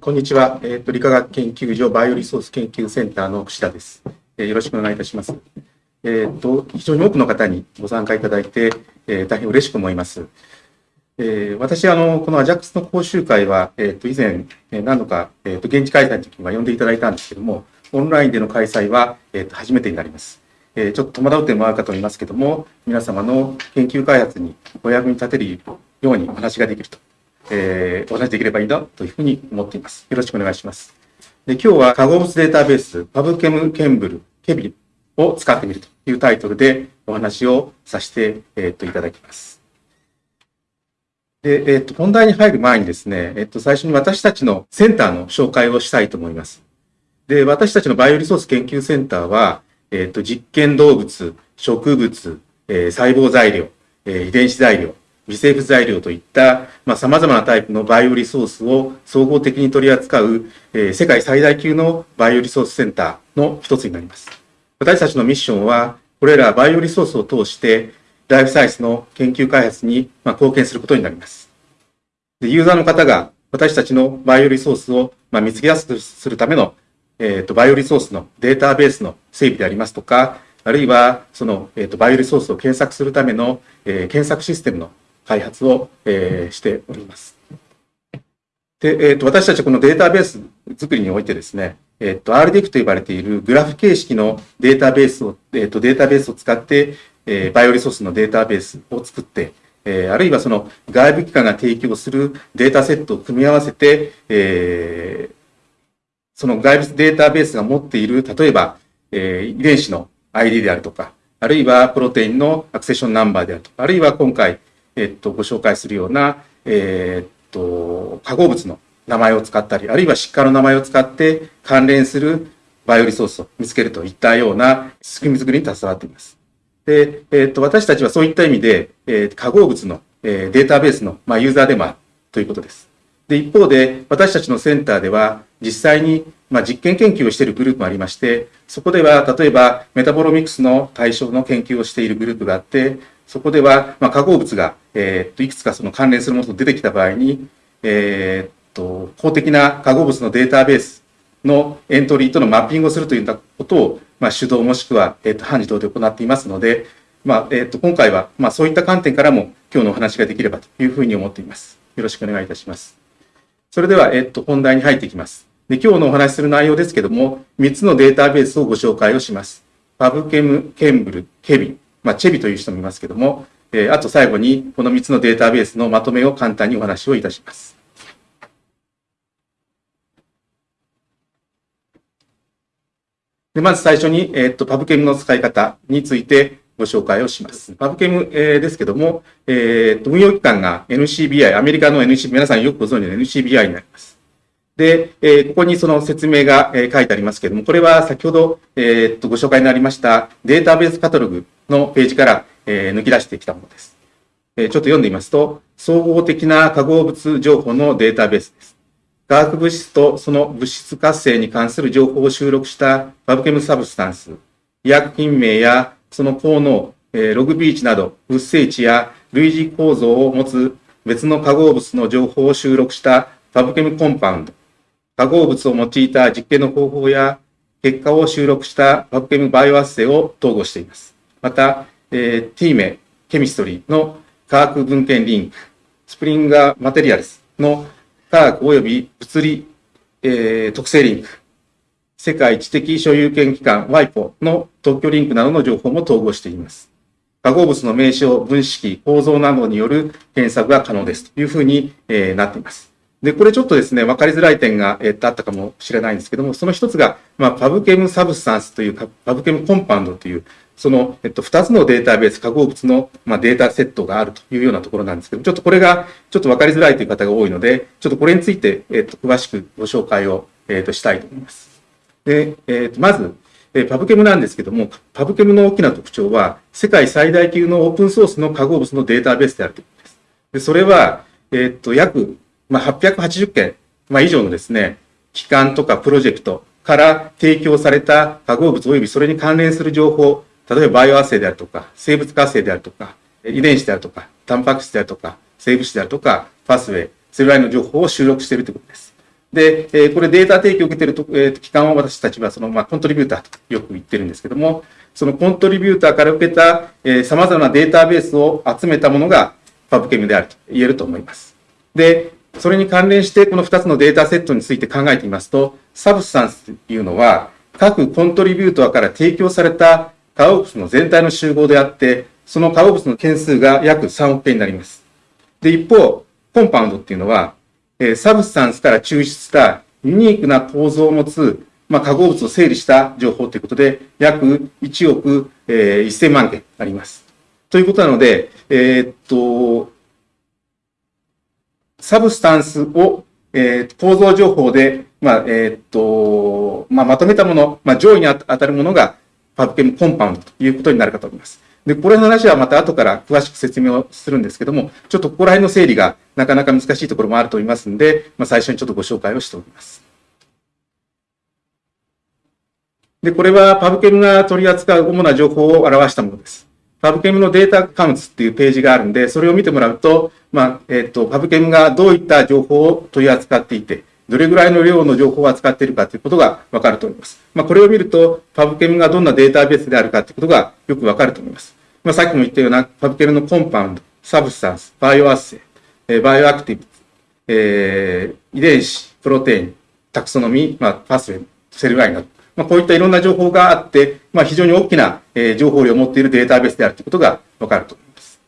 こんにちは。えっ、と、理化学研究所バイオリソース研究センターの串田です。えーよろしくお願いいたします。えっ、と、非常に多くの方にご参加いただいて、えー大変嬉しく思います。えー私、あの、このアジャックスの講習会は、えっ、と、以前、えー何度か、えっ、と、現地開催の時には呼んでいただいたんですけども、オンラインでの開催は、えっ、と、初めてになります。えーちょっと戸惑う点もあるかと思いますけども、皆様の研究開発にお役に立てるようにお話ができると、えーお話しできればいいなというふうに思っています。よろしくお願いします。で今日は化合物データベース、パブケムケンブル、ケビンを使ってみるというタイトルでお話をさせて、えーっといただきます。で、えーっと、本題に入る前にですね、えっと、最初に私たちのセンターの紹介をしたいと思います。で、私たちのバイオリソース研究センターは、えっと、実験動物、植物、えー細胞材料、えー遺伝子材料、微生物材料といった、まあ、様々なタイプのバイオリソースを総合的に取り扱う、えー世界最大級のバイオリソースセンターの一つになります。私たちのミッションは、これらバイオリソースを通して、ライフサイエンスの研究開発にまあ貢献することになります。でユーザーの方が私たちのバイオリソースをまあ見つけやすくするための、えーとバイオリソースのデータベースの整備でありますとか、あるいはその、えーとバイオリソースを検索するための、えー検索システムの開発を、えーしております。で、えーと私たちはこのデータベース作りにおいてですね、えーと RDF と呼ばれているグラフ形式のデータベースを、えーとデータベースを使って、えーバイオリソースのデータベースを作って、えーあるいはその外部機関が提供するデータセットを組み合わせて、えーその外部データベースが持っている、例えば、えー遺伝子の ID であるとか、あるいはプロテインのアクセションナンバーであるとか、あるいは今回、えっと、ご紹介するような、えーっと、化合物の名前を使ったり、あるいは疾患の名前を使って関連するバイオリソースを見つけるといったような仕組み作りに携わっています。で、えっと、私たちはそういった意味で、えー化合物の、えーデータベースの、まあ、ユーザーでもあるということです。で、一方で、私たちのセンターでは、実際に、まあ、実験研究をしているグループもありまして、そこでは、例えば、メタボロミクスの対象の研究をしているグループがあって、そこでは、まあ、化合物が、えっと、いくつかその関連するものと出てきた場合に、えーっと、公的な化合物のデータベースのエントリーとのマッピングをするといったことを、まあ、主導もしくは、えーっと、半自動で行っていますので、まあ、えっと、今回は、まあ、そういった観点からも、今日のお話ができればというふうに思っています。よろしくお願いいたします。それでは、えっと、本題に入っていきます。で、今日のお話しする内容ですけども、3つのデータベースをご紹介をします。パブケム、ケンブル、ケビン、まあ、チェビという人もいますけども、えーあと最後に、この3つのデータベースのまとめを簡単にお話をいたします。で、まず最初に、えっと、パブケムの使い方についてご紹介をします。パブケム、えーですけども、えっと、運用機関が NCBI、アメリカの NCBI、皆さんよくご存知の NCBI になります。で、えーここにその説明が、えー書いてありますけれども、これは先ほど、えーっと、ご紹介になりましたデータベースカタログのページから、え抜き出してきたものです。えちょっと読んでみますと、総合的な化合物情報のデータベースです。化学物質とその物質活性に関する情報を収録したパブケムサブスタンス、医薬品名やその効能、えログビーチなど物性値や類似構造を持つ別の化合物の情報を収録したパブケムコンパウンド、化合物を用いた実験の方法や結果を収録したパブケムバイオアッセイを統合しています。また、えー、ティーメ、ケミストリーの化学文献リンク、スプリンガーマテリアルスの化学及び物理、えー特性リンク、世界知的所有権機関 WIPO の特許リンクなどの情報も統合しています。化合物の名称、分子構造などによる検索が可能ですというふうに、えーなっています。で、これちょっとですね、分かりづらい点が、えっとあったかもしれないんですけども、その一つが、まあ、パブケムサブスタンスというか、パブケムコンパウンドという、その、えっと、二つのデータベース、化合物の、まあ、データセットがあるというようなところなんですけど、ちょっとこれが、ちょっと分かりづらいという方が多いので、ちょっとこれについて、えっと、詳しくご紹介を、えっと、したいと思います。で、えっと、まず、えパブケムなんですけども、パブケムの大きな特徴は、世界最大級のオープンソースの化合物のデータベースであるということです。で、それは、えっと、約、まあ、880件、まあ、以上のですね、機関とかプロジェクトから提供された化合物及びそれに関連する情報、例えばバイオアッセイであるとか、生物活性であるとか、遺伝子であるとか、タンパク質であるとか、生物質であるとか、パスウェイ、それらの情報を収録しているということです。で、えー、これデータ提供を受けていると、えー、機関を私たちはその、まあ、コントリビューターとよく言ってるんですけども、そのコントリビューターから受けた、えー、様々なデータベースを集めたものがパブケムであると言えると思います。で、それに関連してこの2つのデータセットについて考えてみますと、サブスタンスというのは、各コントリビューターから提供された化合物の全体の集合であって、その化合物の件数が約3億件になります。で、一方、 Compound っていうのは、え、 Substance から抽出したユニークな構造を持つ、まあ、化合物を整理した情報ということで、約1億、え、1000万件あります。ということなので、えー、っと、 Substance を、えー、構造情報で、まあ、えー、っと、まあ、まとめたもの、まあ、上位に当たるものが PubChem Compound ということになるかと思います。で、これの話はまた後から詳しく説明をするんですけども、ちょっとここら辺の整理がなかなか難しいところもあると思いますので、まあ、最初にちょっとご紹介をしておきます。で、これは PubChem が取り扱う主な情報を表したものです。 PubChem の Data Counts っていうページがあるんで、それを見てもらうと、まあ、えっ、ー、と、 PubChem がどういった情報を取り扱っていて、どれぐらいの量の情報を扱っているかということがわかると思います。まあ、これを見ると、 PubChem がどんなデータベースであるかということがよくわかると思います。まあ、さっきも言ったような、パブケムのコンパウンド、サブスタンス、バイオアッセイ、えバイオアクティブ、えー、遺伝子、プロテイン、タクソノミー、まあ、パスウェイ、セルラインなど、まあ、こういったいろんな情報があって、まあ、非常に大きな、え、情報量を持っているデータベースであるということがわかると思います。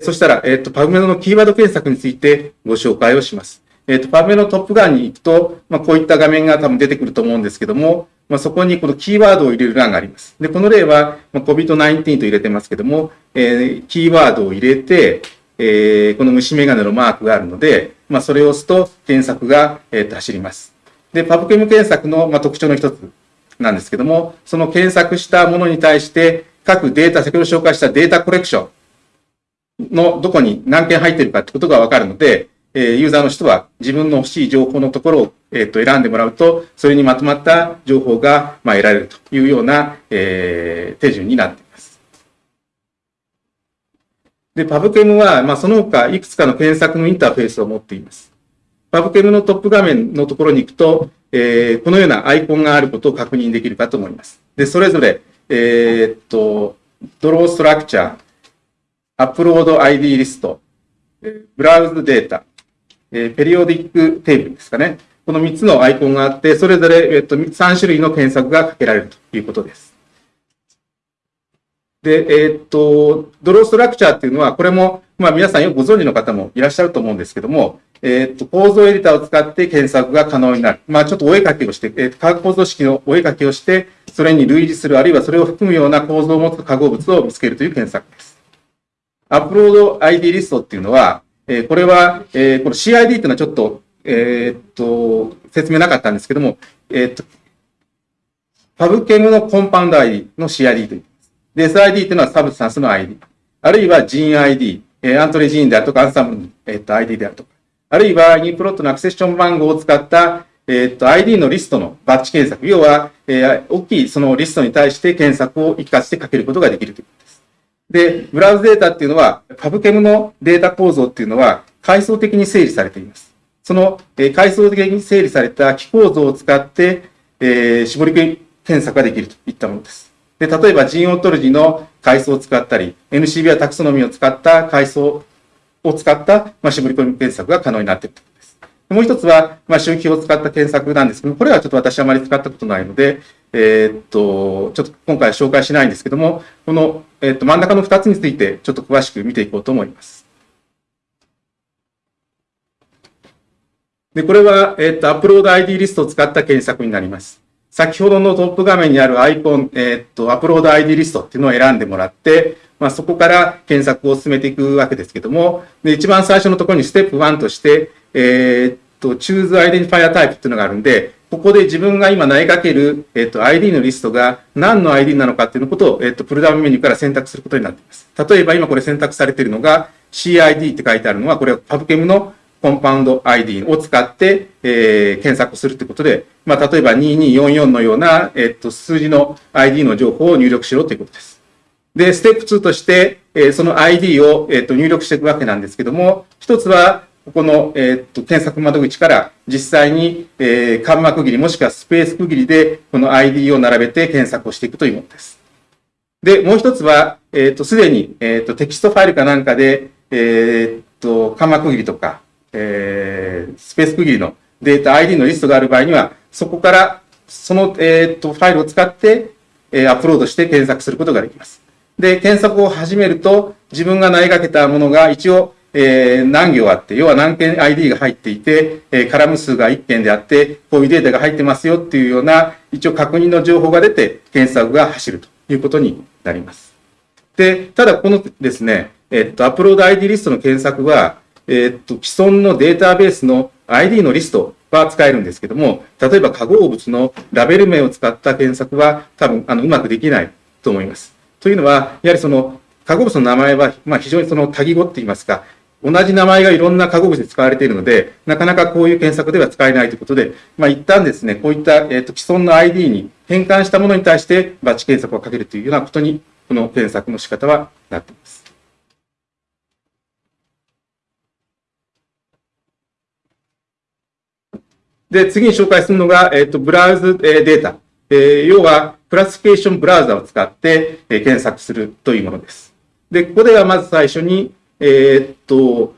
そしたら、えっ、と、パブメドのキーワード検索についてご紹介をします。えっ、と、パブメのトップ側に行くと、まあ、こういった画面が多分出てくると思うんですけども、まあ、そこにこのキーワードを入れる欄があります。で、この例は、まあ、COVID-19 と入れてますけども、えー、キーワードを入れて、えー、この虫眼鏡のマークがあるので、まあ、それを押すと検索が、えー、と走ります。で、パブケム検索の、まあ、特徴の一つなんですけども、その検索したものに対して、各データ、先ほど紹介したデータコレクションのどこに何件入っているかってことがわかるので、えユーザーの人は自分の欲しい情報のところを、えー、と選んでもらうと、それにまとまった情報が、まあ、得られるというような、えー、手順になっています。で、パブケムは、まあ、その他いくつかの検索のインターフェースを持っています。パブケムのトップ画面のところに行くと、えー、このようなアイコンがあることを確認できるかと思います。で、それぞれ、えー、っと、ドローストラクチャー、アップロード ID リスト、ブラウズデータ、えー、ペリオディックテーブルですかね。この3つのアイコンがあって、それぞれ、えっと、3種類の検索がかけられるということです。で、えー、っと、ドローストラクチャーっていうのは、これも、まあ皆さんよくご存知の方もいらっしゃると思うんですけども、えー、っと、構造エディターを使って検索が可能になる。まあちょっとお絵かきをして、えー、化学構造式のお絵かきをして、それに類似する、あるいはそれを含むような構造を持つ化合物を見つけるという検索です。アップロード ID リストっていうのは、えー、これは、えー、この CID っていうのはちょっと、えー、っと、説明なかったんですけども、えー、っと、PubChem の compound ID の CID と言います。で、SID っていうのは substance の ID。あるいはジーン ID、えー、 Entrez Gene であるとか、 Ensembl の、えー、っと ID であるとか。あるいは、 UniProt の accession 番号を使った、えー、っと、ID のリストのバッチ検索。要は、えー、大きいそのリストに対して検索を一括してかけることができるということです。で、 browse data っていうのは、 PubChem のデータ構造っていうのは、階層的に整理されています。その、えー、階層的に整理された木構造を使って、えー、絞り込み検索ができるといったものです。で、例えば gene ontology の階層を使ったり、NCB やタクソノミーを使った階層を使った、まあ、絞り込み検索が可能になっているということです。もう一つは、まあ、周期を使った検索なんですけどもこれはちょっと私はあまり使ったことないので、えー、っと、ちょっと今回は紹介しないんですけども、この、えー、っと、真ん中の二つについてちょっと詳しく見ていこうと思います。で、これは、えー、っと、アップロード ID リストを使った検索になります。先ほどのトップ画面にあるアイコン、えっと、アップロード ID リストっていうのを選んでもらって、まあ、そこから検索を進めていくわけですけども、で一番最初のところにステップ1として、えー、っと、choose identifier type っていうのがあるんで、ここで自分が今投げかける、えっと、ID のリストが何の ID なのかっていうことを、えっと、プルダウンメニューから選択することになっています。例えば今これ選択されているのが CID って書いてあるのは、これはパブケムのcompound ID を使って、えー、検索するということで、まあ、例えば2244のような、えっと、数字の ID の情報を入力しろということです。で、ステップ2として、えー、その ID を、えっと、入力していくわけなんですけども、一つは、ここの、えー、と検索窓口から実際に、えー、カンマ区切りもしくはスペース区切りでこの ID を並べて検索をしていくというものです。で、もう一つは、えっ、と、すでに、えっ、と、テキストファイルかなんかで、えっ、と、カンマ区切りとか、えー、スペース区切りのデータ ID のリストがある場合には、そこから、その、えっ、と、ファイルを使って、えー、アップロードして検索することができます。で、検索を始めると、自分が投げかけたものが一応、えー、何行あって、要は何件 ID が入っていて、えー、カラム数が1件であって、こういうデータが入ってますよっていうような、一応確認の情報が出て、検索が走るということになります。で、ただこのですね、えっと、アップロード ID リストの検索は、えっと、既存のデータベースの ID のリストは使えるんですけども、例えば化合物のラベル名を使った検索は多分、あの、うまくできないと思います。というのは、やはりその、化合物の名前は、まあ、非常にその多義語って言いますか、同じ名前がいろんな化合物で使われているので、なかなかこういう検索では使えないということで、まあ、一旦ですね、こういった、えっと、既存の ID に変換したものに対してバッチ検索をかけるというようなことに、この検索の仕方はなっています。で、次に紹介するのが、えっ、と、ブラウズ、えデータ。えー、要は、クラシフィケーションブラウザを使って、え検索するというものです。で、ここではまず最初に、えー、っと、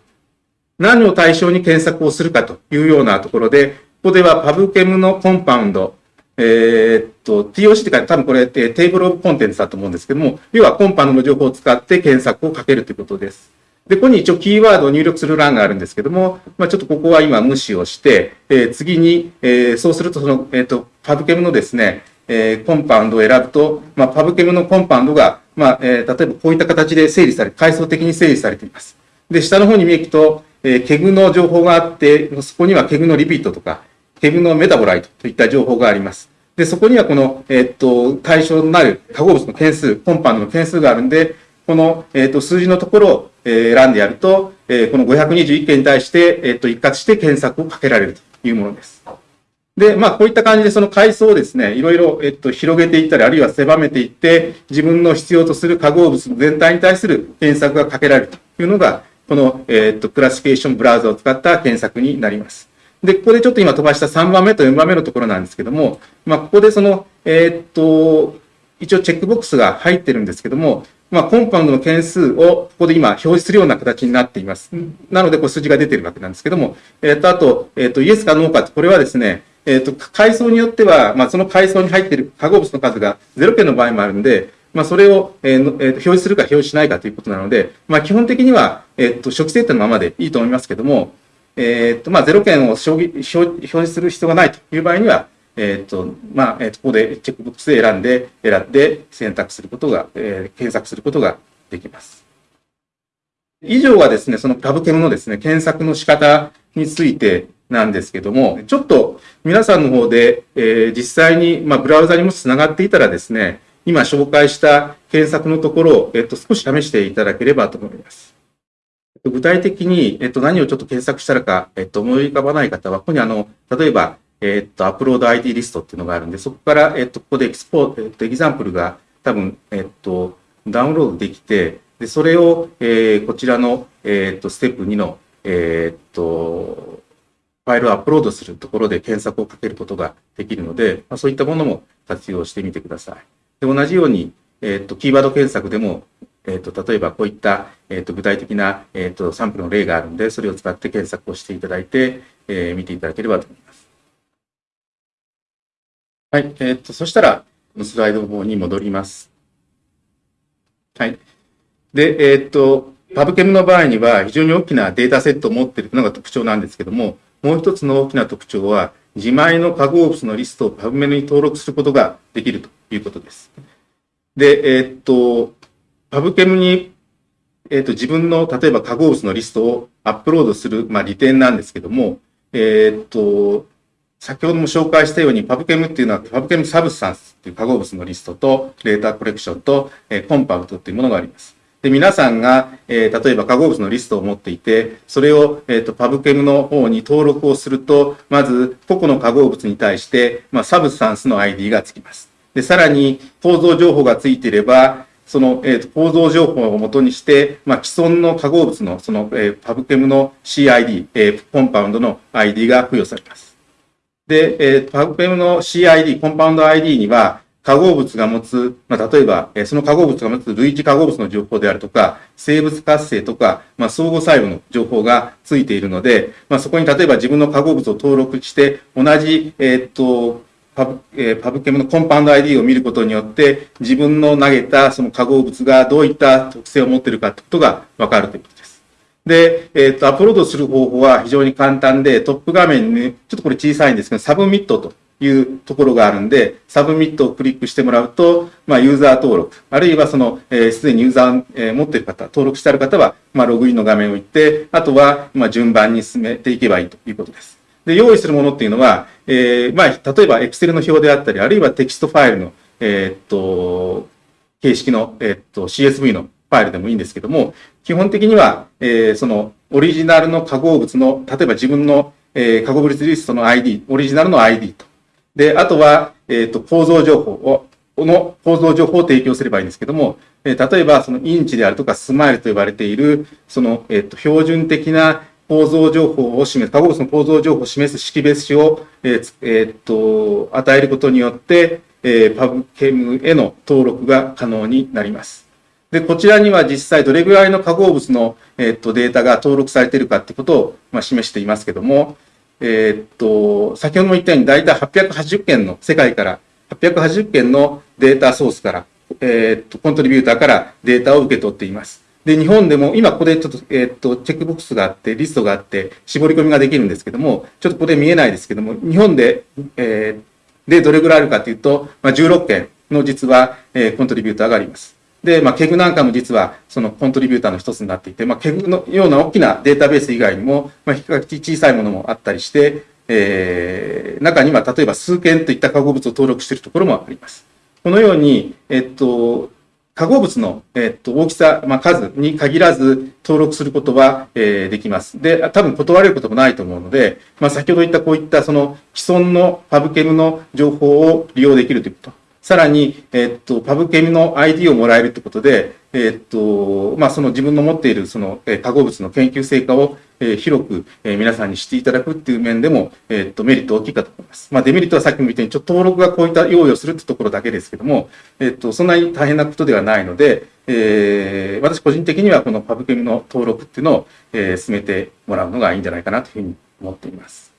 何を対象に検索をするかというようなところで、ここではパブケムのコンパウンド、えー、っと、TOC って書いて多分これ table of contents だと思うんですけども、要は compound の情報を使って検索をかけるということです。で、ここに一応キーワードを入力する欄があるんですけども、まあ、ちょっとここは今無視をして、えー、次に、えー、そうするとその、えっ、と、 PubChem のですね、えー、 compound を選ぶと、まあ、 PubChem の compound が、まあ、えー、例えばこういった形で整理され、階層的に整理されています。で、下の方に見えると、えー、 KEGG の情報があって、そこには KEGG の lipid とか、KEGG の metabolite といった情報があります。で、そこにはこの、えー、っと、対象となる化合物の件数、 compound の件数があるんで、この、えー、っと、数字のところを、え、選んでやると、えー、この521件に対して、え、っと、一括して検索をかけられるというものです。で、まあ、こういった感じでその階層をですね、いろいろ、えっと、広げていったり、あるいは狭めていって、自分の必要とする化合物全体に対する検索がかけられるというのが、この、えっと、クラシケーションブラウザを使った検索になります。で、ここでちょっと今飛ばした3番目と4番目のところなんですけども、まあ、ここでその、えっと、一応チェックボックスが入ってるんですけども、まあ、コンパウンドの件数をここで今表示するような形になっています。なので、こう数字が出てるわけなんですけども、えっと、あと、えっと、イエスかノーかこれはですね、えっ、ー、と、階層によっては、まあ、その階層に入っている化合物の数が0件の場合もあるんで、まあ、それを、えーえー、表示するか表示しないかということなので、まあ、基本的には、えっ、ー、と、初期設定のままでいいと思いますけども、えっ、と、まあ、0件を表表示する必要がないという場合には、えっ、と、まあ、えー、ここでチェックボックスで選んで、選んで選択することが、えー、検索することができます。以上はですね、そのタブケムのですね、検索の仕方についてなんですけども、ちょっと皆さんの方で、えー、実際に、まあ、ブラウザにもし繋がっていたらですね、今紹介した検索のところを、えっと、少し試していただければと思います。具体的に、えっと、何をちょっと検索したらか、えっと、思い浮かばない方は、ここにあの、例えば、えっと、アップロード ID リストっていうのがあるんで、そこから、えっと、ここでエキスポー、えっと、エキザンプルが多分、えっと、ダウンロードできて、で、それを、えー、こちらの、えっと、ステップ2の、えっと、ファイルをアップロードするところで検索をかけることができるので、まあ、そういったものも活用してみてください。で同じように、えっ、ー、と、キーワード検索でも、えっ、ー、と、例えばこういった、えっ、ー、と、具体的な、えっ、と、サンプルの例があるので、それを使って検索をしていただいて、え見ていただければと思います。はい。えっ、と、そしたら、スライドの方に戻ります。はい。で、えっ、と、パブケムの場合には非常に大きなデータセットを持っているのが特徴なんですけども、もう一つの大きな特徴は、自前の化合物のリストをパブメに登録することができるということです。で、えー、っと、 PubChem に、えー、っと、自分の、例えば化合物のリストをアップロードする、まあ、利点なんですけども、えー、っと、先ほども紹介したように、パブケムっていうのは、パブケムサブスタンスっていう化合物のリストと、 data collection と、えー、 compound っていうものがあります。で、皆さんが、えー、例えば化合物のリストを持っていて、それを、えっ、ー、と、 PubChem の方に登録をすると、まず、個々の化合物に対して、まあ、 substance の ID がつきます。で、さらに、構造情報がついていれば、その、えー、と構造情報をもとにして、まあ、既存の化合物のその、えー、 PubChem の CID、えー、 compound の ID が付与されます。で、えー、 PubChem の CID、compound ID には、化合物が持つ、まあ、例えば、え、その化合物が持つ類似化合物の情報であるとか、生物活性とか、まあ、相互作用の情報がついているので、まあ、そこに例えば自分の化合物を登録して、同じ、えー、っと、パブ,、えー、 PubChem の compound ID を見ることによって、自分の投げたその化合物がどういった特性を持っているかということがわかるということです。で、えっ、と、アップロードする方法は非常に簡単で、トップ画面に、ちょっとこれ小さいんですけど、 submit というところがあるんで、 submit をクリックしてもらうと、まあ、ユーザー登録、あるいはその、えー、すでにユーザー、えー、持っている方、登録してある方は、まあ、ログインの画面を行って、あとは、まあ、順番に進めていけばいいということです。で、用意するものっていうのは、えー、まあ、例えば Excel の表であったり、あるいはテキストファイルの、えー、っと、形式の、えー、っと、CSV のファイルでもいいんですけども、基本的には、えー、その、オリジナルの化合物の、例えば自分の、えー、化合物リストの ID、オリジナルの ID と。で、あとは、えっ、と、構造情報を、この構造情報を提供すればいいんですけども、えー、例えば、そのインチであるとかスマイルと呼ばれている、その、えっ、と、標準的な構造情報を示す、化合物の構造情報を示す識別紙を、えーえー、っと与えることによって、えー、パブケムへの登録が可能になります。で、こちらには実際どれぐらいの化合物の、え、っとデータが登録されているかってことを、まあ、示していますけども、えー、っと、先ほども言ったように大体880件の世界から880件の data source から、えー、っと、 contributor からデータを受け取っています。で、日本でも、今ここでちょっと、えっ、と、チェックボックスがあって、リストがあって、絞り込みができるんですけども、ちょっとここで見えないですけども、日本で、えー、で、どれぐらいあるかというと、まあ、16件の実は、えー、 contributor があります。で、まあ、 KEGG なんかも実は、その contributor の一つになっていて、まあ、 KEGG のような大きなデータベース以外にも、まあ、比較的小さいものもあったりして、えー、中には例えば数件といった化合物を登録しているところもあります。このように、えっと、化合物の、えっと、大きさ、まあ、数に限らず登録することは、えー、できます。で、多分断れることもないと思うので、まあ、先ほど言ったこういったその既存のパブケムの情報を利用できるということ。さらに、えっと、パブケムの ID をもらえるということで、えっと、まあ、その自分の持っているその、え化合物の研究成果を、え広く、え皆さんに知っていただくっていう面でも、えっと、メリット大きいかと思います。まあ、デメリットはさっきも言ったように、ちょっと登録がこういった用意をするってところだけですけども、えっと、そんなに大変なことではないので、えー、私個人的にはこのパブケムの登録っていうのを、えー、進めてもらうのがいいんじゃないかなというふうに思っています。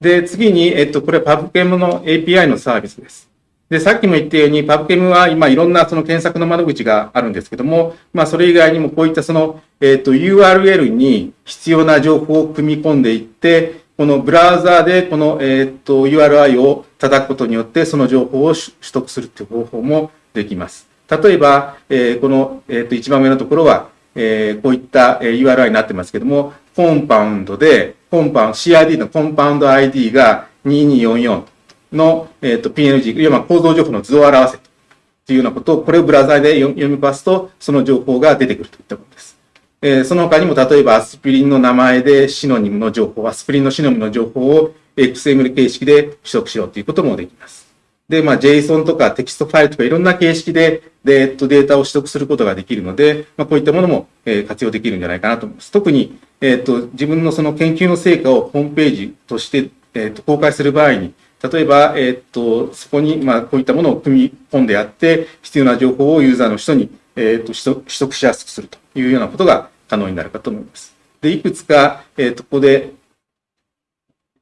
で、次に、えっと、これはパブケムの API のサービスです。で、さっきも言ったように、パブケムは今いろんなその検索の窓口があるんですけども、まあそれ以外にもこういったその、えっ、と URL に必要な情報を組み込んでいって、このブラウザーでこの、えっ、と URI を叩くことによってその情報を取得するという方法もできます。例えば、えー、この、えっ、と一番上のところは、えこういった URI になってますけども、 compound で、 compound、CID の compound ID が2244の、えっ、ー、と、PNG、いわば構造情報の図を表せというようなことを、これをブラウザーで読みますと、その情報が出てくるといったことです。えー、その他にも、例えばアスピリンの名前で synonym の情報、アスピリンの synonym の情報を XML 形式で取得しようということもできます。で、まあ、JSON とかテキストファイルとかいろんな形式で、で、えっと、データを取得することができるので、まあ、こういったものも、えー、活用できるんじゃないかなと思います。特に、えっと、自分のその研究の成果をホームページとして、えっと、公開する場合に、例えば、え、っと、そこに、まあ、こういったものを組み込んでやって、必要な情報をユーザーの人に、え、っと取得しやすくするというようなことが可能になるかと思います。で、いくつか、え、っと、ここで、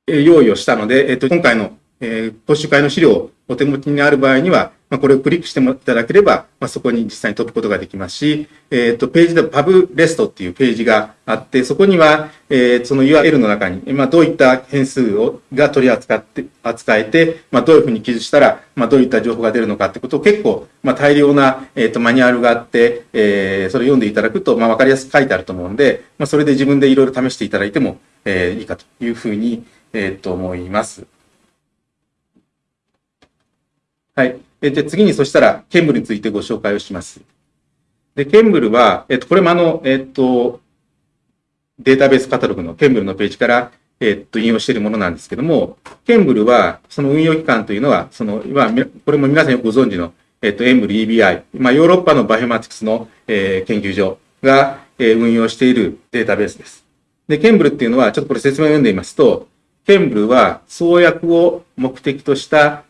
え用意をしたので、えっと、今回の、え講習会の資料をお手持ちにある場合には、まあ、これをクリックしてもいただければ、まあ、そこに実際に飛ぶことができますし、えっ、ー、と、ページでパブレストっていうページがあって、そこには、えー、その URL の中に、まあ、どういった変数をが取り扱って、扱えて、まあ、どういうふうに記述したら、まあ、どういった情報が出るのかってことを結構、まあ、大量な、えっ、ー、と、マニュアルがあって、えー、それを読んでいただくと、まあ、わかりやすく書いてあると思うんで、まあ、それで自分でいろいろ試していただいても、えー、いいかというふうに、えっ、ー、と、思います。はい。えで、次にそしたら、ケンブルについてご紹介をします。で、ケンブルは、えっと、これもあの、えっと、データベースカタログのケンブルのページから、えっと、引用しているものなんですけども、ケンブルは、その運用機関というのは、その、まあ、これも皆さんご存知の、えっと、エンブル EBI、まあ、ヨーロッパのバイオマティクスの、えー、研究所が、えー、運用しているデータベースです。で、 ChEMBL っていうのは、ちょっとこれ説明を読んでみますと、 ChEMBL は創薬を目的とした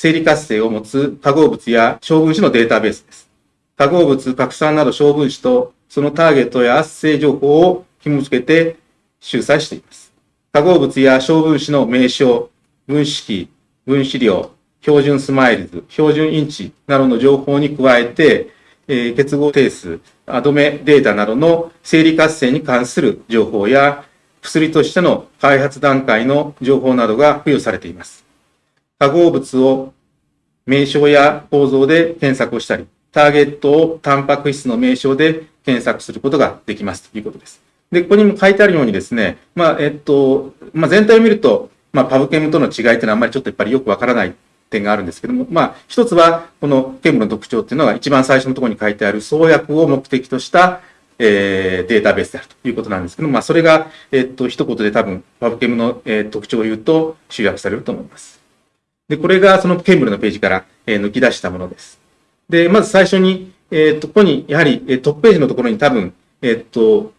生理活性を持つ化合物や小分子のデータベースです。化合物、核酸など小分子とそのターゲットや活性情報を紐付けて収載しています。化合物や小分子の名称、分子式、分子量、標準 SMILES、標準 InChI などの情報に加えて、えー、結合定数、アドメデータなどの生理活性に関する情報や薬としての開発段階の情報などが付与されています。化合物を名称や構造で検索をしたり、ターゲットをタンパク質の名称で検索することができますということです。で、ここにも書いてあるようにですね、まあ、えっと、まあ、全体を見ると、まあ、パブケムとの違いっていうのはあんまりちょっとやっぱりよくわからない点があるんですけども、まあ、一つは、このケムの特徴っていうのは一番最初のところに書いてある創薬を目的とした、えー、データベースであるということなんですけども、まあ、それが、えっと、一言で多分、パブケムの、えー、特徴を言うと集約されると思います。で、これがそのケンブルのページから、え、抜き出したものです。で、まず最初に、えっと、ここに、やはり、え、トップページのところに多分、えっと、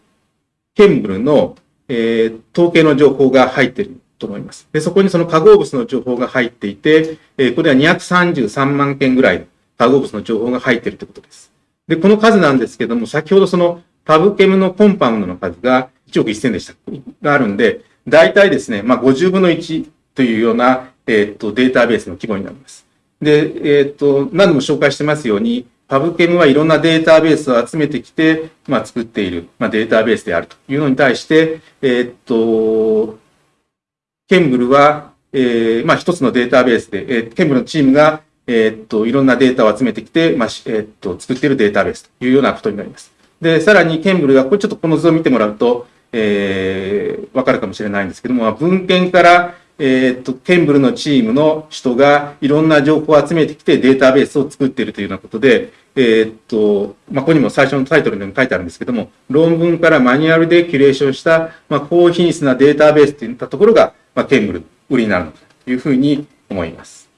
ケンブルの、えー、統計の情報が入ってると思います。で、そこにその化合物の情報が入っていて、えー、これは233万件ぐらい化合物の情報が入ってるということです。で、この数なんですけども、先ほどそのパブケムのコンパウンドの数が1億1000でした、があるんで、大体ですね、まあ50分の1というようなえっ、と、データベースの規模になります。で、えっ、と、何度も紹介してますように、パブケムはいろんなデータベースを集めてきて、まあ、作っている、まあ、データベースであるというのに対して、えっ、と、ケンブルは、えー、まあ、一つのデータベースで、えー、ケンブルのチームが、えっと、いろんなデータを集めてきて、まあ、えっと、作っているデータベースというようなことになります。で、さらにケンブルが、これちょっとこの図を見てもらうと、えー、わかるかもしれないんですけども、文献から、えっ、と、ケンブルのチームの人がいろんな情報を集めてきてデータベースを作っているというようなことで、えっ、と、まあ、ここにも最初のタイトルにも書いてあるんですけども、論文からマニュアルでキュレーションした、まあ、高品質なデータベースといったところが、まあ、ケンブル、売りになるのというふうに思います。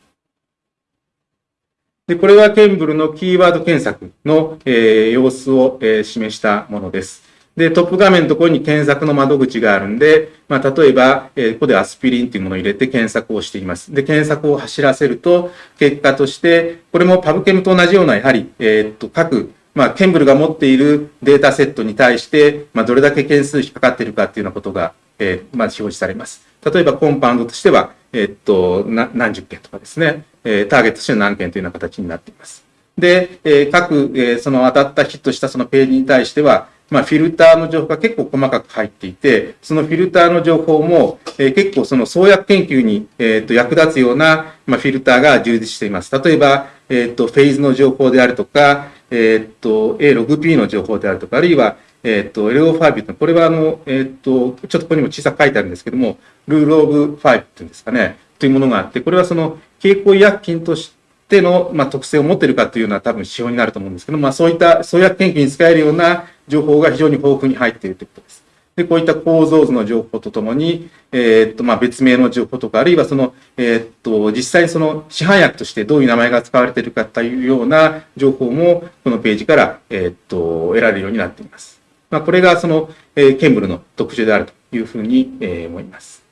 で、これはケンブルのキーワード検索の、えー、様子を、えー、示したものです。で、トップ画面のところに検索の窓口があるんで、まあ、例えば、えー、ここでアスピリンというものを入れて検索をしています。で、検索を走らせると、結果として、これもパブケムと同じような、やはり、えー、っと、各、まあ、ケンブルが持っているデータセットに対して、まあ、どれだけ件数引っかかっているかっていうようなことが、えー、まあ、表示されます。例えば、コンパウンドとしては、えー、っと、何十件とかですね、えー、ターゲットとしては何件というような形になっています。で、えー、各、えー、その当たったヒットしたそのページに対しては、まあ、フィルターの情報が結構細かく入っていて、そのフィルターの情報も、えー、結構その創薬研究に、えー、と役立つような、まあ、フィルターが充実しています。例えば、えー、とフェーズの情報であるとか、えー、と A6P の情報であるとか、あるいは、えっ、ー、と、LO5 これはあの、えっ、ー、と、ちょっとここにも小さく書いてあるんですけども、ルールオブ5っていうんですかね、というものがあって、これはその経口医薬品として、の、まあ、特性を持っているかというのは多分指標になると思うんですけど、まあ、そういった創薬研究に使えるような情報が非常に豊富に入っているということです。で、こういった構造図の情報とともに、えー、っと、まあ、別名の情報とか、あるいはその、えー、っと、実際その市販薬としてどういう名前が使われているかというような情報も、このページから、えー、っと、得られるようになっています。まあ、これがその、えー、ケンブルの特徴であるというふうに、えー、思います。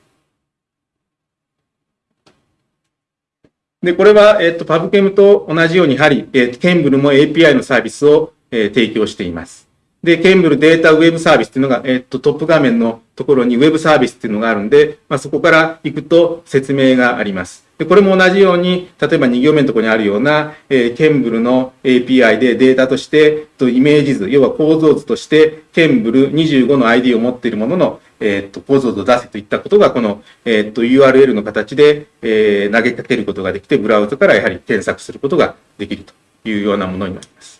で、これは、えっと、パブケムと同じように、やはり、えっと、ケンブルも API のサービスを、えー、提供しています。で、ケンブルデータウェブサービスっていうのが、えっと、トップ画面のところにウェブサービスっていうのがあるんで、まあ、そこから行くと説明があります。で、これも同じように、例えば2行目のところにあるような、えー、ケンブルの API でデータとして、とイメージ図、要は構造図として、ケンブル25の ID を持っているものの、えっ、と、構造図を出せといったことが、この、えっ、と、URL の形で、えー、投げかけることができて、ブラウザからやはり検索することができるというようなものになります。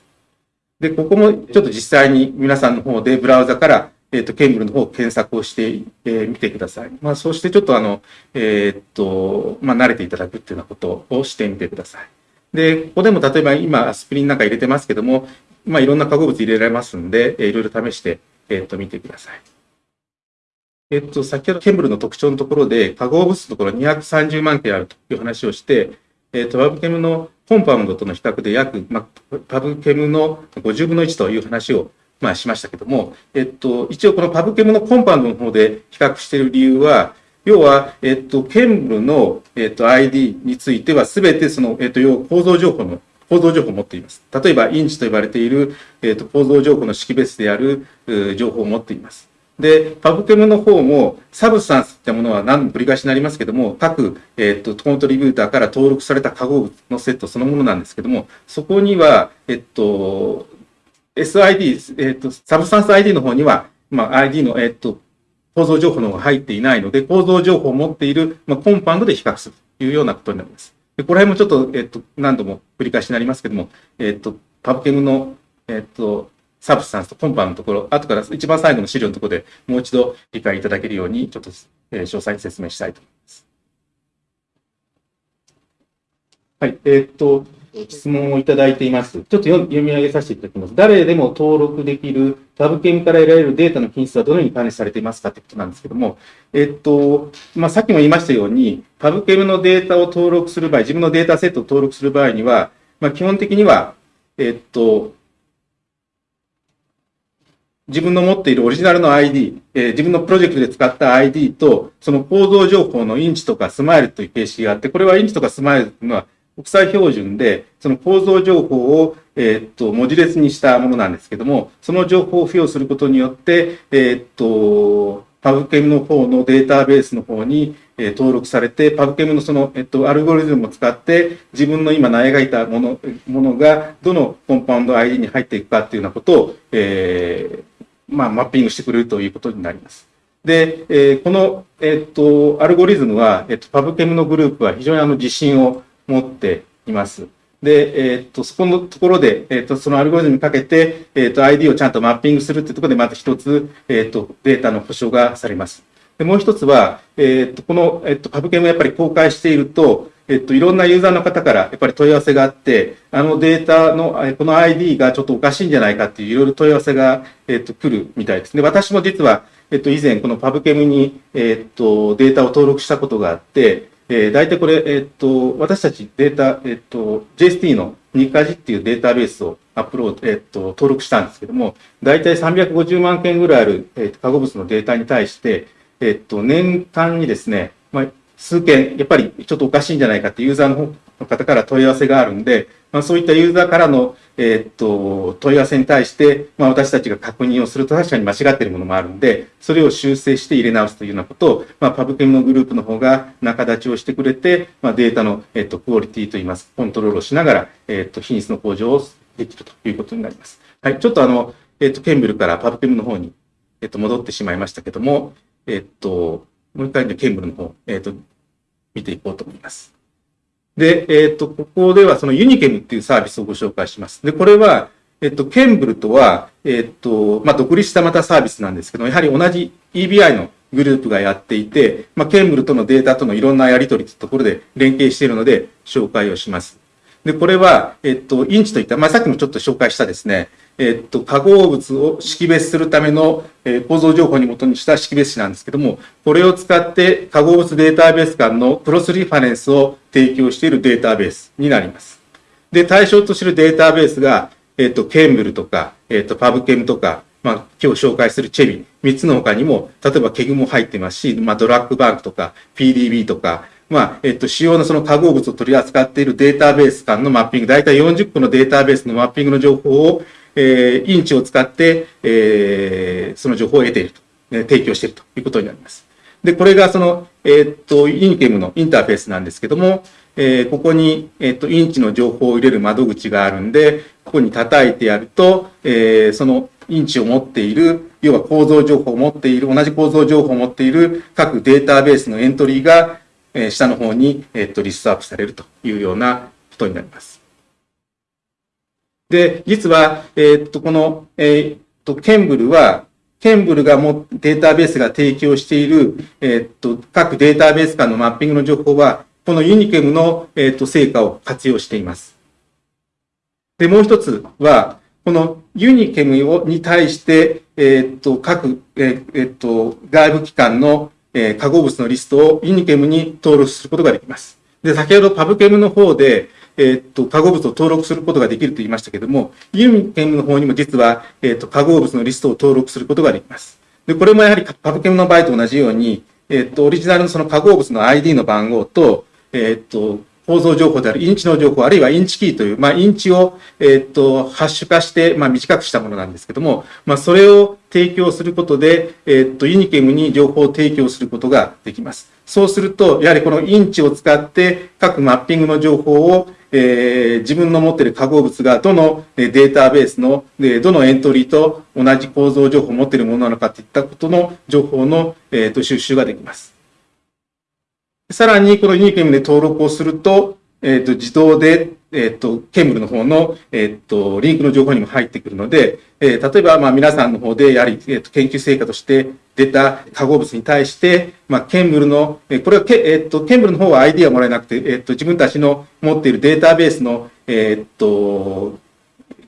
で、ここもちょっと実際に皆さんの方でブラウザから、えっ、と、ケンブルの方を検索をしてみ、えー、てください。まあ、そうしてちょっとあの、えっ、と、まあ、慣れていただくっていうようなことをしてみてください。で、ここでも例えば今、スピリンなんか入れてますけども、まあ、いろんな化合物入れられますんで、えー、いろいろ試して、えっ、と、見てください。えっと、先ほどケンブルの特徴のところで、化合物のところ230万件あるという話をして、えっと、 PubChem の Compound との比較で約、まあ、 PubChem の50分の1という話を、まあ、しましたけども、えっと、一応この PubChem の Compound の方で比較している理由は、要は、えっと、 ChEMBL の、えっと、ID については、すべてその、えっと、要構造情報の構造情報を持っています。例えば、 InChI と呼ばれている、えっと、構造情報の識別である情報を持っています。で、 PubChem の方も、 Substance ってものは何度繰り返しになりますけども、各、えっ、と、 contributor から登録された化合物のセットそのものなんですけども、そこには、えっと、SID、えっと、 Substance ID の方には、まあ、ID の、えっと、構造情報の方が入っていないので、構造情報を持っている、まあ、 Compound で比較するというようなことになります。でこれもちょっと、えっと、何度も繰り返しになりますけども、えっと、 PubChem の、えっと、サブスタンスとコンパのところ、後から一番最後の資料のところでもう一度理解いただけるように、ちょっと、詳細に説明したいと思います。はい、えー、っと、質問をいただいています。ちょっと読み上げさせていただきます。誰でも登録できるタブケムから得られるデータの品質はどのように管理されていますかということなんですけども、えっと、まあ、さっきも言いましたように、パブケムのデータを登録する場合、自分のデータセットを登録する場合には、まあ、基本的には、えっと、自分の持っているオリジナルの ID、えー、自分のプロジェクトで使った ID と、その構造情報のインチとかスマイルという形式があって、これはインチとかスマイルというのは国際標準で、その構造情報を、えー、っと、文字列にしたものなんですけども、その情報を付与することによって、えー、っと、パブケムの方のデータベースの方に、えー、登録されて、パブケムのその、えっと、アルゴリズムを使って、自分の今描いたもの、ものが、どのコンパウンド ID に入っていくかっていうようなことを、えー、まあ、マッピングしてくれるということになります。で、えー、この、えっ、と、アルゴリズムは、えっ、と、パブケムのグループは非常にあの自信を持っています。で、えっ、と、そこのところで、えっ、と、そのアルゴリズムにかけて、えっ、と、ID をちゃんとマッピングするっていうところで、まず一つ、えっ、と、データの保証がされます。で、もう一つは、えっ、と、この、えっ、と、パブケムやっぱり公開していると、えっと、いろんなユーザーの方からやっぱり問い合わせがあって、あのデータの、この ID がちょっとおかしいんじゃないかっていういろいろ問い合わせが、えっと、来るみたいですね。私も実は、えっと、以前このパブケムに、えっと、データを登録したことがあって、えー、大体これ、えっと、私たちデータ、えっと、JST のニカジっていうデータベースをアップロード、えっと、登録したんですけども、大体350万件ぐらいある、えっと、化合物のデータに対して、えっと、年間にですね、まあ、数件、やっぱりちょっとおかしいんじゃないかってユーザーの方から問い合わせがあるんで、まあ、そういったユーザーからの、え、っと、問い合わせに対して、まあ、私たちが確認をすると確かに間違っているものもあるんで、それを修正して入れ直すというようなことを、まあ、パブケムのグループの方が仲立ちをしてくれて、まあ、データの、え、っと、クオリティといいます、コントロールをしながら、え、っと、品質の向上をできるということになります。はい、ちょっとあの、えっと、ケンブルからパブケムの方に、えっと、戻ってしまいましたけども、えっと、もう一回ね、ケンブルの方、えっと、見ていこうと思います。で、えっ、と、ここではそのユニケムっていうサービスをご紹介します。で、これは、えっ、と、ケンブルとは、えっ、と、まあ、独立したまたサービスなんですけど、やはり同じ EBI のグループがやっていて、まあ、ケンブルとのデータとのいろんなやり取りというところで連携しているので紹介をします。で、これは、えっと、 InChI といった、まあ、さっきもちょっと紹介したですね、えっと、化合物を識別するための、えー、構造情報に基にした識別子なんですけども、これを使って化合物データベース間の cross-reference を提供しているデータベースになります。で、対象とするデータベースが、えっと、 ChEMBL とか、えっと、 PubChem とか、まあ、今日紹介する ChEBI、3つの他にも、例えば KEGG も入ってますし、まあ、 DrugBank とか、PDB とか、まあ、えっと、主要なその化合物を取り扱っているデータベース間のマッピング、大体40個のデータベースのマッピングの情報を、えー、インチを使って、えー、その情報を得ていると、ね、提供しているということになります。で、これがその、えー、っと、インケムのインターフェースなんですけども、えー、ここに、えー、っと、インチの情報を入れる窓口があるんで、ここに叩いてやると、えー、そのインチを持っている、要は構造情報を持っている、同じ構造情報を持っている各データベースのエントリーが、えー、下の方に、えっと、リストアップされるというようなことになります。で、実は、えっと、この、えっと、ケンブルは、ケンブルがもデータベースが提供している、えっと、各データベース間のマッピングの情報は、このユニケムの、えっと、成果を活用しています。で、もう一つは、このユニケムをに対して、え、っと、各、え、っと、外部機関の、えー、化合物のリストをユニケムに登録することができます。で、先ほどパブケムの方で、えっと、化合物を登録することができると言いましたけども、 UniChem の方にも実は、えっと、化合物のリストを登録することができます。で、これもやはり PubChem の場合と同じように、えっと、オリジナルのその化合物の ID の番号と、えっと、構造情報である InChI の情報、あるいは InChIKey という、まあ、 InChI を、えっと、ハッシュ化して、まあ、短くしたものなんですけども、まあ、それを提供することで、えっと、 UniChem に情報を提供することができます。そうすると、やはりこの InChI を使って各マッピングの情報を、えー、自分の持っている化合物がどのデータベースの、どのエントリーと同じ構造情報を持っているものなのかといったことの情報の、えー、と収集ができます。さらに、このユニケムで登録をすると、えっ、ー、と、自動で、えっ、ー、と、ケンブルの方の、えっ、ー、と、リンクの情報にも入ってくるので、えー、例えば、まあ、皆さんの方で、やはり、えっ、と、研究成果として出た化合物に対して、まあ、ケンブルの、えこれはけ、えっ、と、ケンブルの方は ID はもらえなくて、えっ、と、自分たちの持っているデータベースの、えっ、と、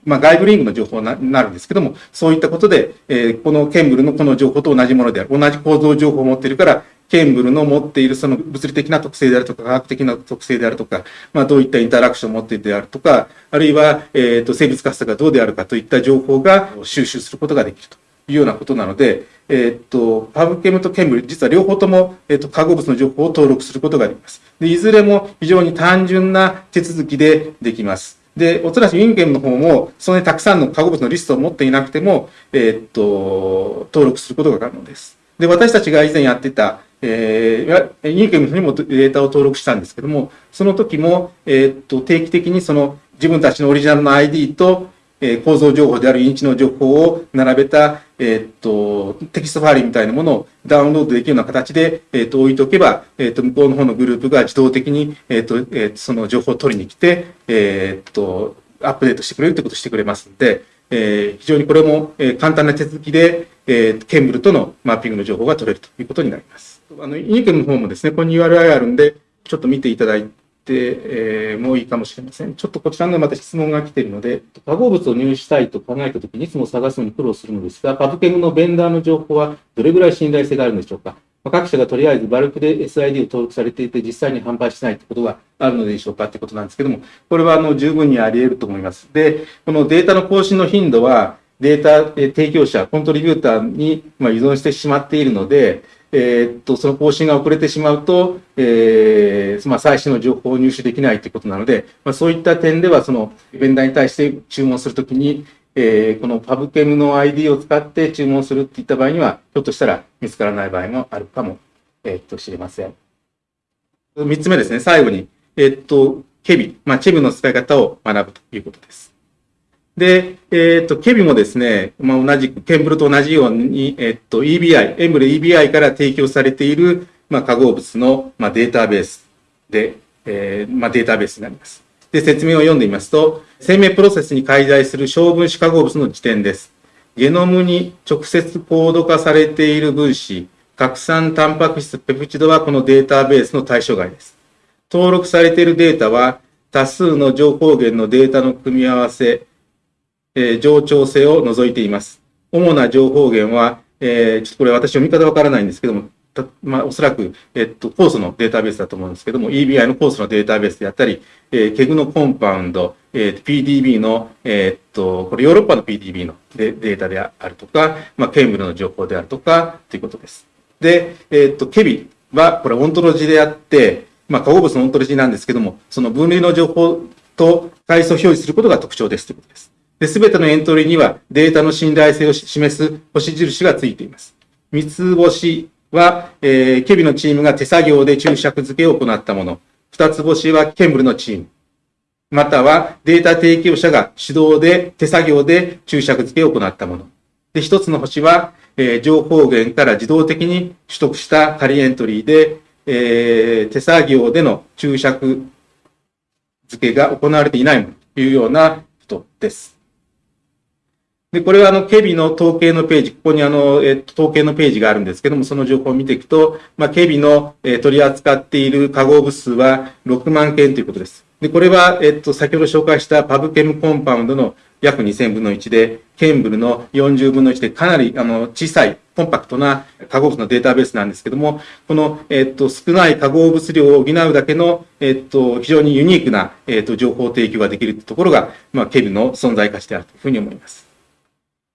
まあ、外部リンクの情報になるんですけども、そういったことで、えー、このケンブルのこの情報と同じものである。同じ構造情報を持っているから、ケンブルの持っているその物理的な特性であるとか、科学的な特性であるとか、まあ、どういったインタラクションを持っているであるとか、あるいは、えっ、と、生物活性がどうであるかといった情報が収集することができるというようなことなので、えっ、と、パブケムとケンブル、実は両方とも、えっ、と、化合物の情報を登録することができます。で、いずれも非常に単純な手続きでできます。で、おそらくユンゲンの方も、そんなにたくさんの化合物のリストを持っていなくても、えっ、と、登録することが可能です。で、私たちが以前やってた、えー、 UniChem にもデータを登録したんですけども、その時も、えー、っと、定期的にその自分たちのオリジナルの ID と、えー、構造情報である InChI の情報を並べた、えー、っと、テキストファイルみたいなものをダウンロードできるような形で、えー、っと、置いておけば、えっと、向こうの方のグループが自動的に、えっと、えー、その情報を取りに来て、えっと、アップデートしてくれるということをしてくれますので、えー、非常にこれも、えー、簡単な手続きで、えー、 ChEMBL とのマッピングの情報が取れるということになります。あの、イニケの方もですね、ここに URI あるんで、ちょっと見ていただいて、えー、もういいかもしれません。ちょっとこちらのまた質問が来ているので、化合物を入手したいと考えたときにいつも探すのに苦労するのですが、パブケムのベンダーの情報はどれぐらい信頼性があるんでしょうか各社がとりあえずバルクで SID を登録されていて、実際に販売しないということがあるのでしょうかということなんですけども、これはあの十分にあり得ると思います。で、このデータの更新の頻度は、データ提供者、コントリビューターに依存してしまっているので、えー、っと、その更新が遅れてしまうと、えー、まあ、最新の情報を入手できないということなので、まあ、そういった点では、その、ベンダーに対して注文するときに、えー、このパブケムの ID を使って注文するっていった場合には、ひょっとしたら見つからない場合もあるかも、えー、っと、知れません。三つ目ですね、最後に、えー、っと、ケビ、まあ、チェムの使い方を学ぶということです。で、えっ、ー、と、ケビもですね、まあ、同じく、ケンブルと同じように、えっ、ー、と、EBI、エンブレ EBI から提供されている、まあ、化合物の、まあ、データベースで、えー、まあ、データベースになります。で、説明を読んでみますと、生命プロセスに介在する小分子化合物の時点です。ゲノムに直接コード化されている分子、核酸タンパク質ペプチドはこのデータベースの対象外です。登録されているデータは多数の情報源のデータの組み合わせ、えー、冗長性を除いています。主な情報源は、えー、ちょっとこれ私読み方わからないんですけども、たまあ、おそらく、えっと、コースのデータベースだと思うんですけども、EBI のコースのデータベースであったり、えー、 KEGG の Compound、えー、PDB の、えー、っと、これヨーロッパの PDB のデデータであるとか、まあ、 ChEMBL の情報であるとか、ということです。で、えー、っと、 ChEBI は、これオントロジーであって、まあ、化合物のオントロジーなんですけども、その分類の情報と階層表示することが特徴ですということです。で、すべてのエントリーにはデータの信頼性を示す星印がついています。三つ星は、えー、 ChEBI のチームが手作業で注釈付けを行ったもの。二つ星はケンブルのチーム。またはデータ提供者が手動で手作業で注釈付けを行ったもの。で、一つの星は、えー、情報源から自動的に取得した仮エントリーで、えー、手作業での注釈付けが行われていないものというような人です。で、これはあの、ケビの統計のページ、ここにあの、えっと、統計のページがあるんですけども、その情報を見ていくと、まあ、ケビの、え、取り扱っている化合物数は6万件ということです。で、これは、えっと、先ほど紹介したパブケムコンパウンドの約2000分の1で、ケンブルの40分の1でかなりあの小さいコンパクトな化合物のデータベースなんですけども、この、えっと、少ない化合物量を補うだけの、えっと、非常にユニークな、えっと、情報提供ができるところが、まあ、ケビの存在価値であるというふうに思います。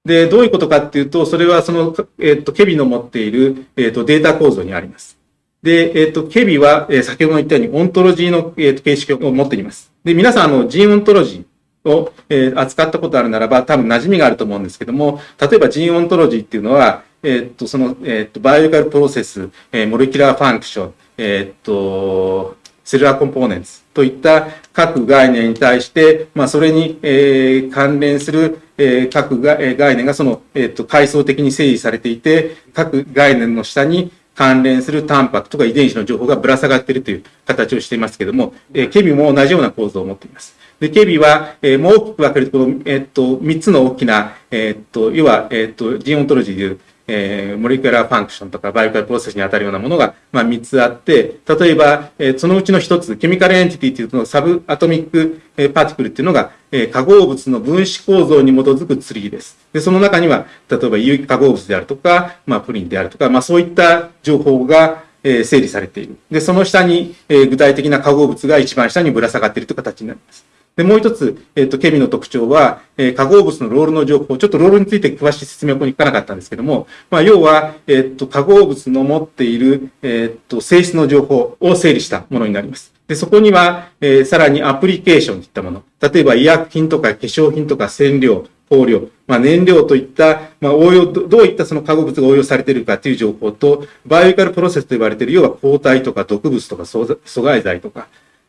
で、どういうことかっていうと、それはその、えっと、ケビの持っている、えっと、データ構造にあります。で、えっ、と、ケビは、え、先ほど言ったようにオントロジーの、えー、形式を持っています。で、皆さん、あの、ジーンオントロジーを、え、扱ったことあるならば、多分馴染みがあると思うんですけども、例えば Gene Ontology っていうのは、えっ、と、その、えっ、と、 biological process、え molecular function、えっ、と、 cellular components といった各概念に対して、まあ、それに、えー、関連する、えー、各が、え、概念がその、えっ、と、階層的に整理されていて、各概念の下に、関連するタンパクとか遺伝子の情報がぶら下がっているという形をしていますけれども、えー、 ChEBI も同じような構造を持っています。で、 ChEBI は、えー、もう大きく分けると、この、えー、っと、三つの大きな、えー、っと、要は、えー、っと、 Gene Ontology でいう、えー、 molecular function とか biological process に当たるようなものが、まあ、3つあって、例えば、えー、そのうちの1つ、 chemical entity というの subatomic、えー、 particle っていうのが、えー、化合物の分子構造に基づくツリーです。で、その中には、例えば有機化合物であるとか、まあ、プリンであるとか、まあ、そういった情報が、え、整理されている。で、その下に、え、具体的な化合物が一番下にぶら下がっているという形になります。で、もう一つ、えっ、ー、と、ケミの特徴は、えー、化合物の role の情報、ちょっと role について詳しい説明はここに書かなかったんですけども、まあ、要は、えっ、ー、と、化合物の持っている、えっと、性質の情報を整理したものになります。で、そこには、えー、さらにアプリケーションといったもの、例えば医薬品とか化粧品とか染料、香料、まあ、燃料といった、まあ、応用、どういったその化合物が応用されているかという情報と、バイオイカルプロセスと呼ばれている、要は抗体とか毒物とか阻害剤とか、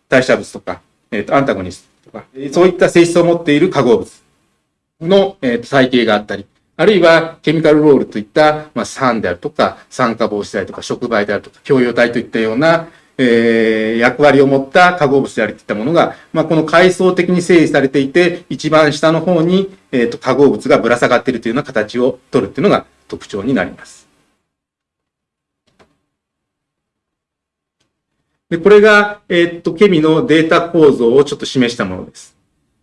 代謝物とか、えっ、と、アンタゴニスト。とか、そういった性質を持っている化合物の、えっ、と、細形があったり、あるいは、ケミカルロールといった、まあ、酸であるとか、酸化防止剤とか、触媒であるとか、共用体といったような、えー、役割を持った化合物であるといったものが、まあ、この階層的に整理されていて、一番下の方に、えーと、化合物がぶら下がっているというような形を取るというのが特徴になります。で、これが、えっ、と、ケミのデータ構造をちょっと示したものです。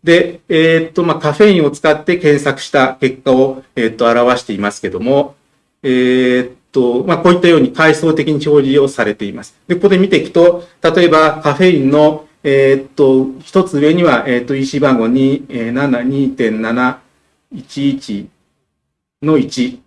で、えっ、と、まあ、カフェインを使って検索した結果を、えっ、と、表していますけども、えっと、まあ、こういったように階層的に表示をされています。で、ここで見ていくと、例えばカフェインの、え、っと、一つ上には、え、っと、EC 番号2.7.2.711の1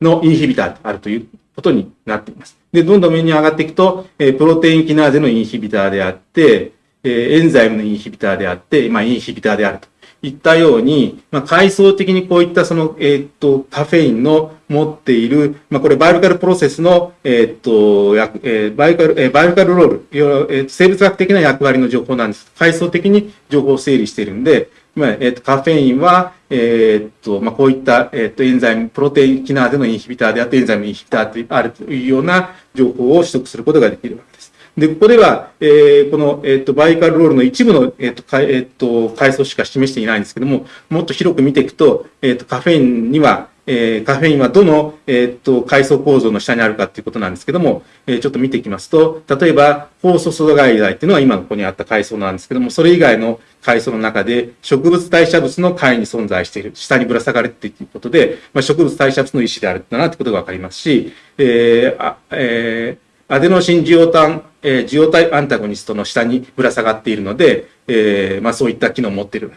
のインヒビターとあるということになっています。で、どんどん上に上がっていくと、え、プロテインキナーゼの inhibitor であって、え、 enzyme の inhibitor であって、まあ、 inhibitor であると。いったように、まあ、階層的にこういったその、えー、っと、カフェインの持っている、まあ、これ biological process の、えー、っと、えー、 biological、え、 biological role、え、生物学的な役割の情報なんです。階層的に情報を整理しているんで、まあ、えっと、カフェインは、えー、っと、まあ、こういった、え、っと、 enzyme、プロテインキナーゼの inhibitor であって、 enzyme inhibitor であるというような情報を取得することができるわけです。で、ここでは、えー、この、えっ、ー、と、バイカルロールの一部の、えっ、ー、と、かえっ、と、階層しか示していないんですけども、もっと広く見ていくと、えっ、と、カフェインには、えー、カフェインはどの、えー、っと、階層構造の下にあるかっていうことなんですけども、えー、ちょっと見ていきますと、例えば、酵素阻害剤っていうのは今ここにあった階層なんですけども、それ以外の階層の中で、植物代謝物の階に存在している、下にぶら下がるっていうことで、まあ、植物代謝物の意思であるんだなってことがわかりますし、えー、あえーアデノシンジオタン、えー、ジオタイアンタゴニストの下にぶら下がっているので、えー、まあそういった機能を持っている。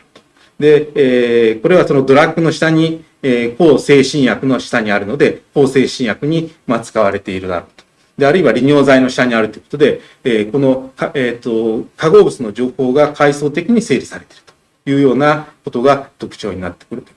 で、えー、これはそのドラッグの下に、えー、抗精神薬の下にあるので、抗精神薬に、まあ、使われているだろうと。で、あるいは利尿剤の下にあるということで、えー、この、えっ、ー、と、化合物の情報が階層的に整理されているというようなことが特徴になってくると。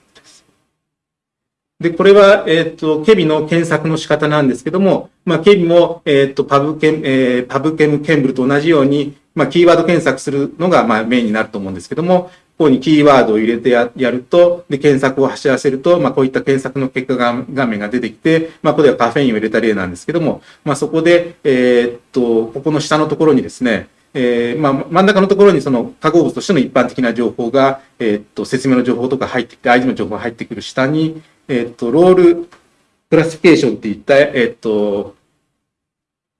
で、これは、えっ、ー、と、ケビの検索の仕方なんですけども、まあ、ケビも、えっ、ー、と、パブケン、えー、パブケムケンブルと同じように、まあ、キーワード検索するのが、まあ、メインになると思うんですけども、ここにキーワードを入れてやると、で、検索を走らせると、まあ、こういった検索の結果が画面が出てきて、まあ、ここではカフェインを入れた例なんですけども、まあ、そこで、えっと、ここの下のところにですね、えー、まあ、真ん中のところにその化合物としての一般的な情報が、え、っと、説明の情報とか入ってきて、ID の情報が入ってくる下に、えっと、 role classification っていった、えっと、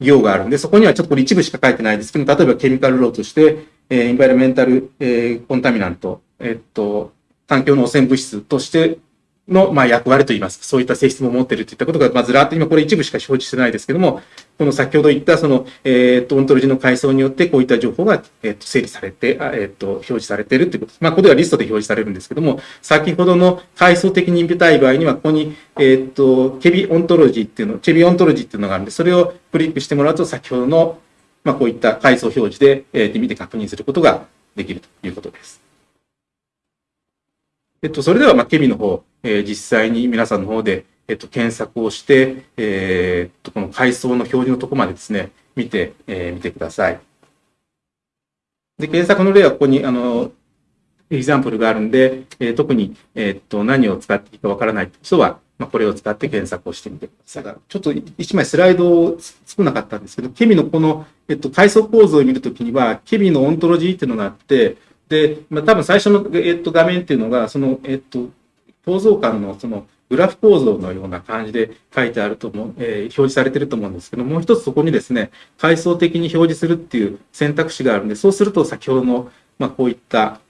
行があるんで、そこにはちょっとこれ一部しか書いてないです。けど、例えば chemical role として、えー、 environmental、えー、 contaminant、えっと、環境の汚染物質としての、まあ、役割といいますか、そういった性質も持っているといったことが、まあ、ずらっと今これ一部しか表示してないですけども、この先ほど言ったその、えっ、ー、と、オントロジーの階層によってこういった情報が、えっ、ー、と、整理されて、えっ、ー、と、表示されているということです。まあ、ここではリストで表示されるんですけども、先ほどの階層的に見たい場合には、ここに、えっ、と、 ChEBI ontology っていうの、 ChEBI ontology っていうのがあるんで、それをクリックしてもらうと、先ほどの、まあ、こういった階層表示で、えー、見て確認することができるということです。えっと、それでは、まあ、 ChEBI の方、えー、実際に皆さんの方で、えっと、検索をして、えー、っと、この階層の表示のとこまでですね、見て、えー、見てください。で、検索の例はここに、あの、 example があるんで、えー、特に、えー、っと、何を使っていいかわからない人は、まあ、これを使って検索をしてみてください。ちょっと一枚スライドを作らなかったんですけど、 ChEBI のこの、えっと、階層構造を見るときには、 ChEBI の ontology っていうのがあって、で、まあ、多分最初の、えっと、画面っていうのが、その、えっと、構造間のそのグラフ構造のような感じで書いてあると思う、えー、表示されてると思うんですけどもう一つそこにですね階層的に表示するっていう選択肢があるんでそうすると先ほどの、まあ、こういった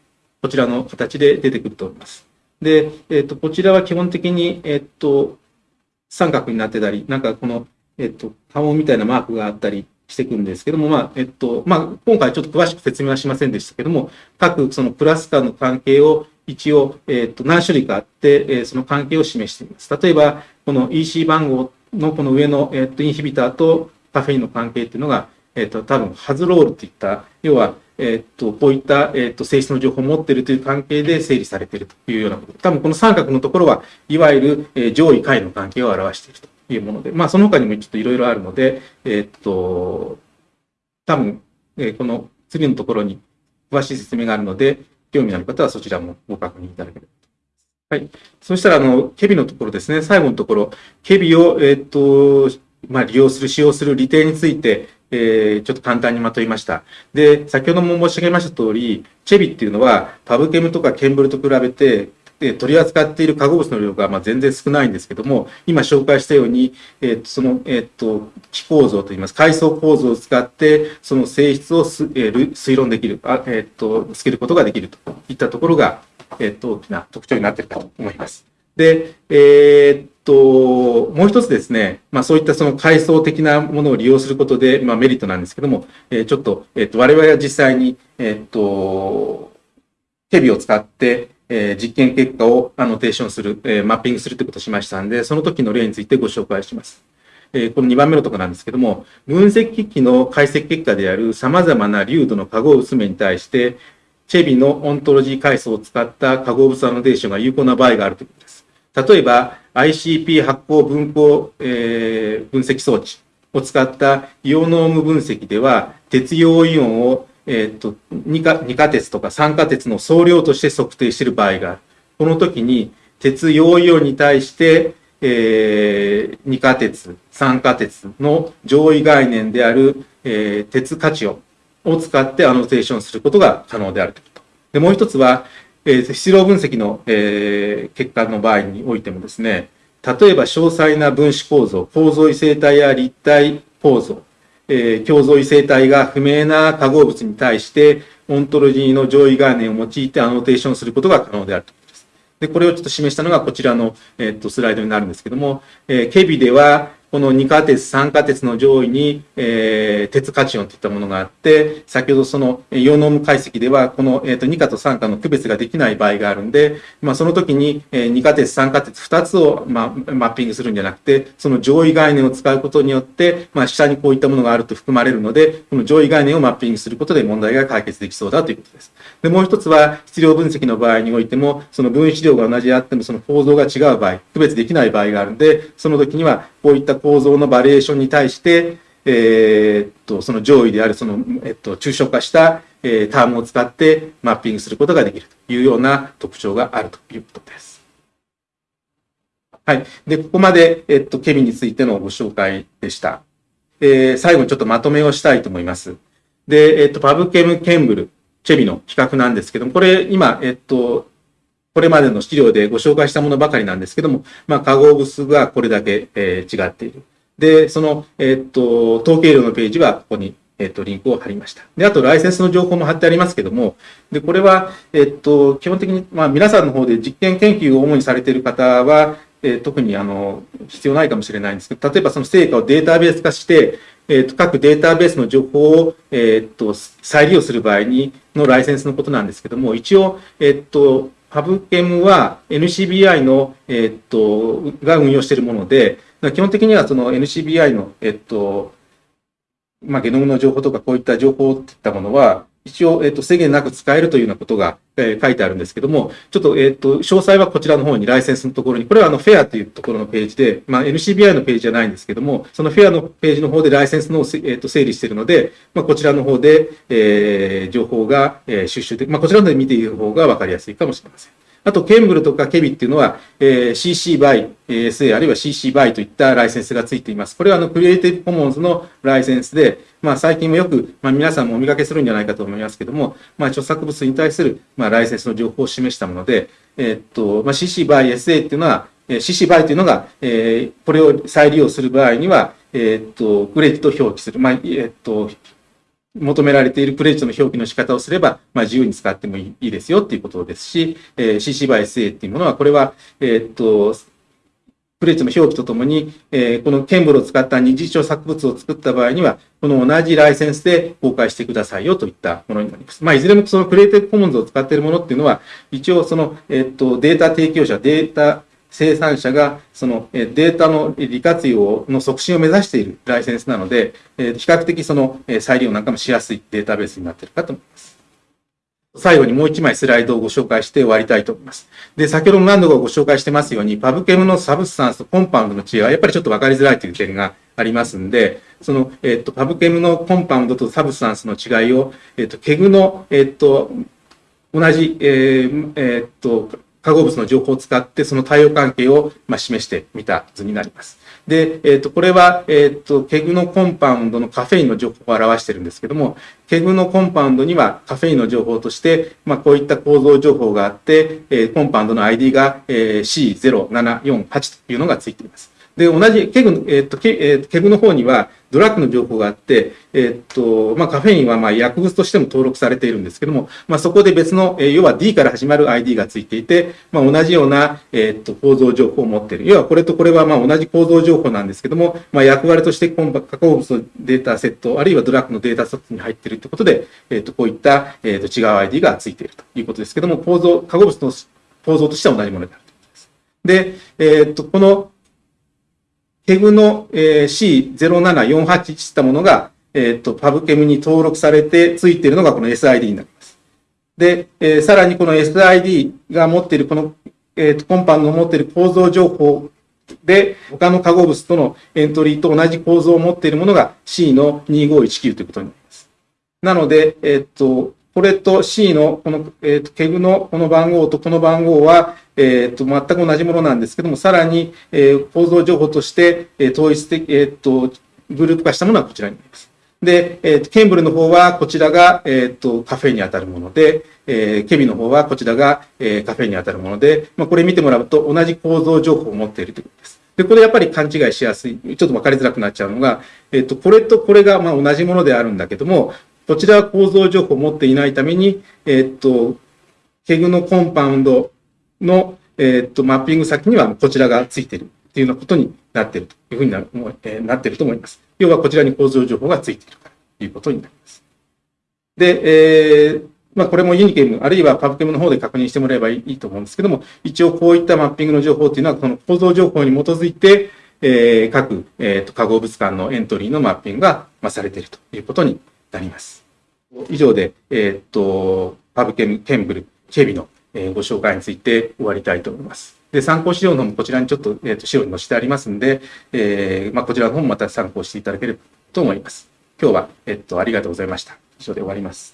こちらの形で出てくると思います。で、えっ、ー、とこちらは基本的に、えっ、ー、と三角になってたりなんかこの、えっ、と波紋みたいなマークがあったりしていくんですけども、まあ、えっと、まあ、今回ちょっと詳しく説明はしませんでしたけども、各そのクラスターの関係を一応、えっと、何種類かあって、えその関係を示しています。例えば、この EC 番号のこの上の、えっと、インヒビターとカフェインの関係っていうのが、えっと、多分、ハズロールといった、要は、えっと、こういった、えっと、性質の情報を持っているという関係で整理されているというようなこと。多分、この三角のところは、いわゆる、え上位下位の関係を表しているというもので、まあ、その他にもちょっといろいろあるので、えっと、多分、えこの次のところに詳しい説明があるので、興味のある方はそちらもご確認いただければと。はい。そしたら、あの、ケビのところですね、最後のところ、ケビを、えっ、と、まあ、利用する、使用する利点について、えー、ちょっと簡単にまとめました。で、先ほども申し上げました通り、チェビっていうのは、パブケムとかケンブルと比べて、で取り扱っている化合物の量がまあ全然少ないんですけども、今紹介したように、えー、その、えー、と気構造といいます、階層構造を使って、その性質をす、えー、推論できる、あえー、とつけることができるといったところが、えー、と大きな特徴になっているかと思います。で、え、っと、もう一つですね、まあそういったその階層的なものを利用することで、まあメリットなんですけども、えー、ちょっと、え、っと、我々は実際に、え、っと、テビを使って、えー、実験結果をアノテーションする、えー、マッピングするということをしましたんで、その時の例についてご紹介します。え、この2番目のところなんですけども、分析機器の解析結果である様々な粒度の化合物面に対して、チェビのオントロジー階層を使った化合物アノテーションが有効な場合があるということです。例えば、ICP 発光分光、えー、分析装置を使ったイオノーム分析では、鉄陽イオンをえっ、と、二価、二価鉄とか酸化鉄の総量として測定している場合がある。この時に、鉄陽イオンに対して、えー、二価鉄、酸化鉄の上位概念である、えー、鉄価値をを使ってアノテーションすることが可能であるということ。で、もう一つは、えー、質量分析の、えー、結果の場合においてもですね、例えば詳細な分子構造、構造異性体や立体構造、えー、共造異性体が不明な化合物に対して、オントロジーの上位概念を用いてアノテーションすることが可能であるということです。で、これをちょっと示したのがこちらの、え、っとスライドになるんですけども、えー、ケビでは、この2価鉄、3価鉄の上位に、えー、鉄カチオンといったものがあって、先ほどそのイオノーム解析では、この、えーと、2価と3価の区別ができない場合があるんで、まあ、その時に、えー、2価鉄、3価鉄2つを、まあ、マッピングするんじゃなくて、その上位概念を使うことによって、まあ、下にこういったものがあると含まれるので、この上位概念をマッピングすることで問題が解決できそうだということです。で、もう一つは、質量分析の場合においても、その分子量が同じであっても、その構造が違う場合、区別できない場合があるんで、その時には、こういった構造のバリエーションに対して、えー、っと、その上位である、その、えっと、抽象化した、えー、タームを使ってマッピングすることができるというような特徴があるということです。はい。で、ここまで、えっと、ケミについてのご紹介でした。えー、最後にちょっとまとめをしたいと思います。で、えっと、パブケム、ケンブル、チェビの比較なんですけども、これ、今、えっと、これまでの資料でご紹介したものばかりなんですけども、まあ、化合物がこれだけ、えー、違っている。で、その、えー、っと、統計量のページはここにえっと、リンクを貼りました。で、あと、ライセンスの情報も貼ってありますけども、で、これは、えっと、基本的に、まあ、皆さんの方で実験研究を主にされている方は、え、特に、あの、必要ないかもしれないんですけど、例えばその成果をデータベース化して、えっと、各データベースの情報を、えっと、再利用する場合に、のライセンスのことなんですけども、一応、えっと、ハブケムは NCBI の、えっと、が運用しているもので、基本的にはその NCBI の、えっと、まあ、ゲノムの情報とかこういった情報っていったものは、一応、えっと、制限なく使えるというようなことが、えー、書いてあるんですけども、ちょっと、えっと、詳細はこちらの方にライセンスのところに、これはあの、フェアというところのページで、まあ、NCBI のページじゃないんですけども、そのフェアのページの方でライセンスの、えっと、整理しているので、まあ、こちらの方で、えー、情報が、えー、収集で、まあ、こちらので見ている方がわかりやすいかもしれません。あと、ケンブルとかケビっていうのは、えー、CC by SA あるいは CC by といったライセンスがついています。これはあのクリエイティブコモンズのライセンスで、まあ、最近もよく、まあ、皆さんもお見かけするんじゃないかと思いますけども、まあ、著作物に対する、まあ、ライセンスの情報を示したもので、えー、っと、まあ、CC by SA っていうのは、えー CC by というのが、えー、これを再利用する場合には、えー、っと、クレジット表記する。まあ、えー、っと、求められているクレジットの表記の仕方をすれば、まあ、自由に使ってもいいですよっていうことですし、えー、CC by SA っていうものは、これは、えー、っと、クレジットの表記とともに、えー、このケンブルを使った二次著作物を作った場合には、この同じライセンスで公開してくださいよといったものになります。まあ、いずれもそのクリエイティブコモンズを使っているものっていうのは、一応その、えっと、データ提供者、データ生産者がそのデータの利活用の促進を目指しているライセンスなので、比較的その再利用なんかもしやすいデータベースになっているかと思います。最後にもう一枚スライドをご紹介して終わりたいと思います。で、先ほども何度かご紹介してますように、 PubChem の substance と compound の違いはやっぱりちょっと分かりづらいという点がありますんで、その、えっと、 PubChem の compound と substance の違いを、えっと、 KEGG の、えっと、同じ、えー、えっと、化合物の情報を使ってその対応関係を、ま、示してみた図になります。で、えっ、ー、と、これは、えっ、ー、と、 KEGG の compound のカフェインの情報を表してるんですけども、KEGG の compound にはカフェインの情報として、まあ、こういった構造情報があって、えー、 compound の ID が、え、C0748 というのがついています。で、同じ KEGG、えっ、と、ケ,、えー、 KEGG の方にはドラッグの情報があって、えっ、と、まあ、カフェインはまあ薬物としても登録されているんですけども、まあ、そこで別の、えー、要は D から始まる ID がついていて、まあ、同じような、えっ、と、構造情報を持っている。要はこれとこれはまあ同じ構造情報なんですけども、まあ、役割としてコン化合物のデータセット、あるいはドラッグのデータセットに入っているということで、えっ、と、こういった、えっ、と、違う ID がついているということですけども、構造、化合物の構造としては同じものであるということです。で、えっ、と、この KEGG の、えー、C07481 したものが、えっ、と、 PubChem に登録されてついているのがこの SID になります。で、えー、さらにこの SID が持っているこの、えっ、と、 compound の持っている構造情報で、他の化合物とのエントリーと同じ構造を持っているものが C の2519ということになります。なので、えっ、と、これと C のこの、えっ、ー、と、 KEGG のこの番号とこの番号は、えっ、ー、と、全く同じものなんですけども、さらに、えー、構造情報として、えー、統一的、えっ、と、グループ化したものはこちらになります。で、えっ、と、ケンブルの方はこちらが、えっ、と、カフェに当たるもので、えー、ケビの方はこちらが、えー、カフェに当たるもので、まあ、これ見てもらうと同じ構造情報を持っているということです。で、これやっぱり勘違いしやすい、ちょっと分かりづらくなっちゃうのが、えっ、と、これとこれがまあ同じものであるんだけども、こちらは構造情報を持っていないために、え、っと、ケグのコンパウンドの、え、っと、マッピング先にはこちらがついているっていうようなことになっているというふうにな,、えー、なっていると思います。要はこちらに構造情報がついているということになります。で、えー、まあ、これもユニケム、あるいはパブケムの方で確認してもらえばいいと思うんですけども、一応こういったマッピングの情報っていうのは、この構造情報に基づいて、えー、各、えーと、化合物間のエントリーのマッピングが、まあ、されているということになります。以上で、えっ、と、パブケム、ケンブル、ケビの、えー、ご紹介について終わりたいと思います。で、参考資料の方もこちらにちょっと、えっ、と、資料に載せてありますんで、えー、まあ、こちらの方もまた参考していただければと思います。今日は、えっ、と、ありがとうございました。以上で終わります。